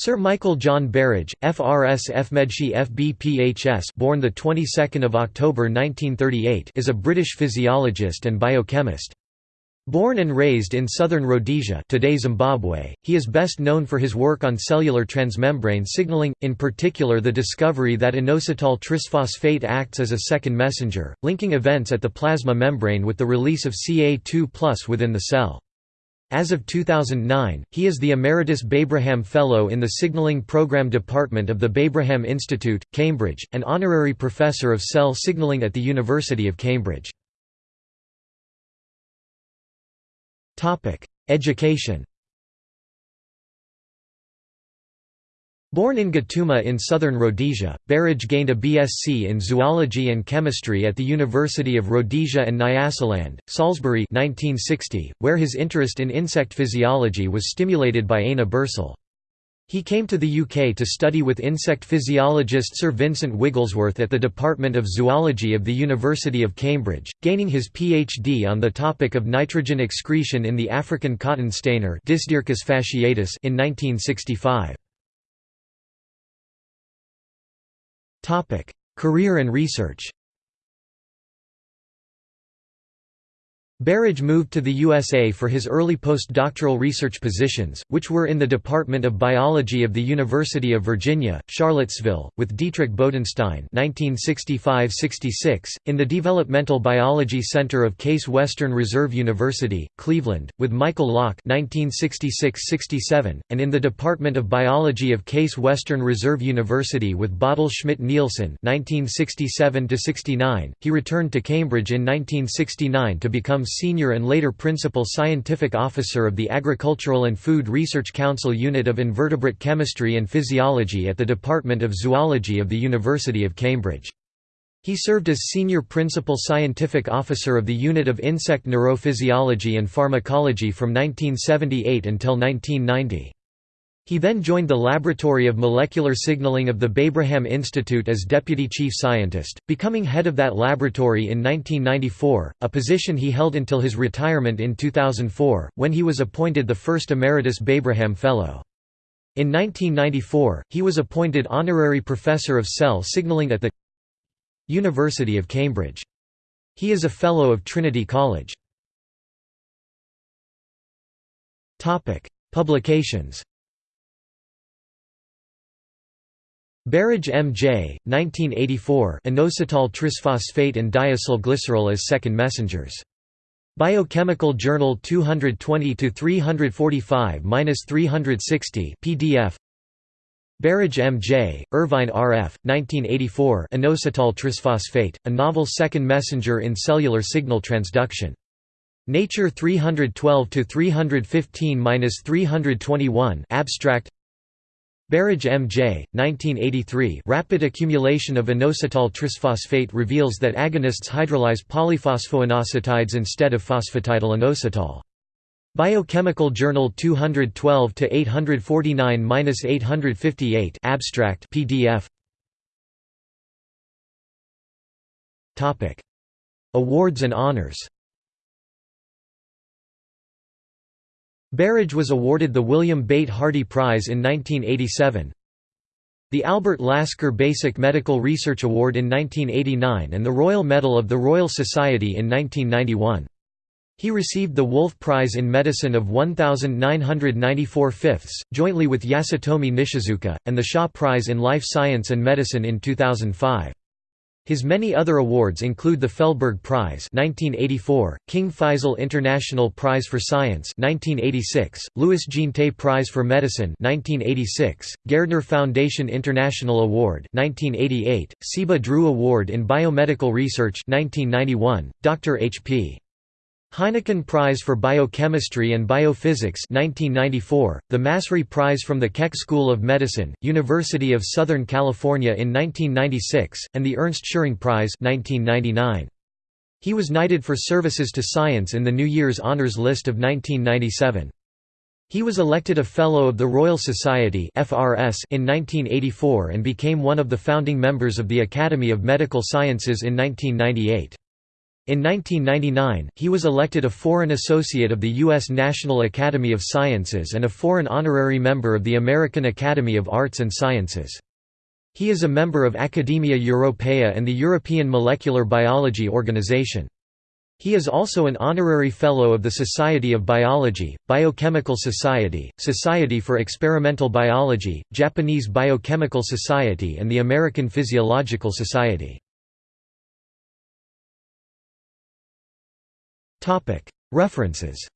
Sir Michael John Berridge, FRS FMedSci FBPHS born the 22nd of October 1938 is a British physiologist and biochemist. Born and raised in southern Rhodesia today Zimbabwe, he is best known for his work on cellular transmembrane signaling, in particular the discovery that inositol trisphosphate acts as a second messenger, linking events at the plasma membrane with the release of Ca2 within the cell. As of 2009, he is the Emeritus Babraham Fellow in the Signaling Program Department of the Babraham Institute, Cambridge, and Honorary Professor of Cell Signaling at the University of Cambridge. Education Born in Gatooma in southern Rhodesia, Berridge gained a BSc in zoology and chemistry at the University of Rhodesia and Nyasaland, Salisbury 1960, where his interest in insect physiology was stimulated by Aina Birsell. He came to the UK to study with insect physiologist Sir Vincent Wigglesworth at the Department of Zoology of the University of Cambridge, gaining his PhD on the topic of nitrogen excretion in the African cotton stainer in 1965. Career and research Berridge moved to the USA for his early postdoctoral research positions, which were in the Department of Biology of the University of Virginia, Charlottesville, with Dietrich Bodenstein (1965–66), in the Developmental Biology Center of Case Western Reserve University, Cleveland, with Michael Locke (1966–67), and in the Department of Biology of Case Western Reserve University with Bodil Schmidt Nielsen (1967–69). He returned to Cambridge in 1969 to become Senior and later Principal Scientific Officer of the Agricultural and Food Research Council Unit of Invertebrate Chemistry and Physiology at the Department of Zoology of the University of Cambridge. He served as Senior Principal Scientific Officer of the Unit of Insect Neurophysiology and Pharmacology from 1978 until 1990. He then joined the Laboratory of Molecular Signaling of the Babraham Institute as Deputy Chief Scientist, becoming head of that laboratory in 1994, a position he held until his retirement in 2004, when he was appointed the first Emeritus Babraham Fellow. In 1994, he was appointed Honorary Professor of Cell Signaling at the University of Cambridge. He is a Fellow of Trinity College. Publications Berridge M.J., 1984 inositol trisphosphate and diacylglycerol as second messengers. Biochemical Journal 220-345-360 PDF Berridge M.J., Irvine R.F., 1984 inositol trisphosphate, a novel second messenger in cellular signal transduction. Nature 312-315-321 Abstract Berridge M.J., 1983 Rapid accumulation of inositol trisphosphate reveals that agonists hydrolyze polyphosphoinositides instead of phosphatidylinositol. Biochemical Journal 212-849-858 Abstract PDF Topic Awards and honors Berridge was awarded the William Bate Hardy Prize in 1987, the Albert Lasker Basic Medical Research Award in 1989 and the Royal Medal of the Royal Society in 1991. He received the Wolf Prize in Medicine of 1994 fifths, jointly with Yasutomi Nishizuka, and the Shaw Prize in Life Science and Medicine in 2005. His many other awards include the Feldberg Prize 1984, King Faisal International Prize for Science 1986, Louis Jeantet Prize for Medicine 1986, Gairdner Foundation International Award 1988, Ciba Drew Award in Biomedical Research 1991, Dr. H.P. Heineken Prize for Biochemistry and Biophysics 1994, the Massry Prize from the Keck School of Medicine, University of Southern California in 1996, and the Ernst Schering Prize 1999. He was knighted for services to science in the New Year's Honours List of 1997. He was elected a Fellow of the Royal Society in 1984 and became one of the founding members of the Academy of Medical Sciences in 1998. In 1999, he was elected a Foreign Associate of the U.S. National Academy of Sciences and a Foreign Honorary Member of the American Academy of Arts and Sciences. He is a member of Academia Europaea and the European Molecular Biology Organization. He is also an honorary fellow of the Society of Biology, Biochemical Society, Society for Experimental Biology, Japanese Biochemical Society and the American Physiological Society. References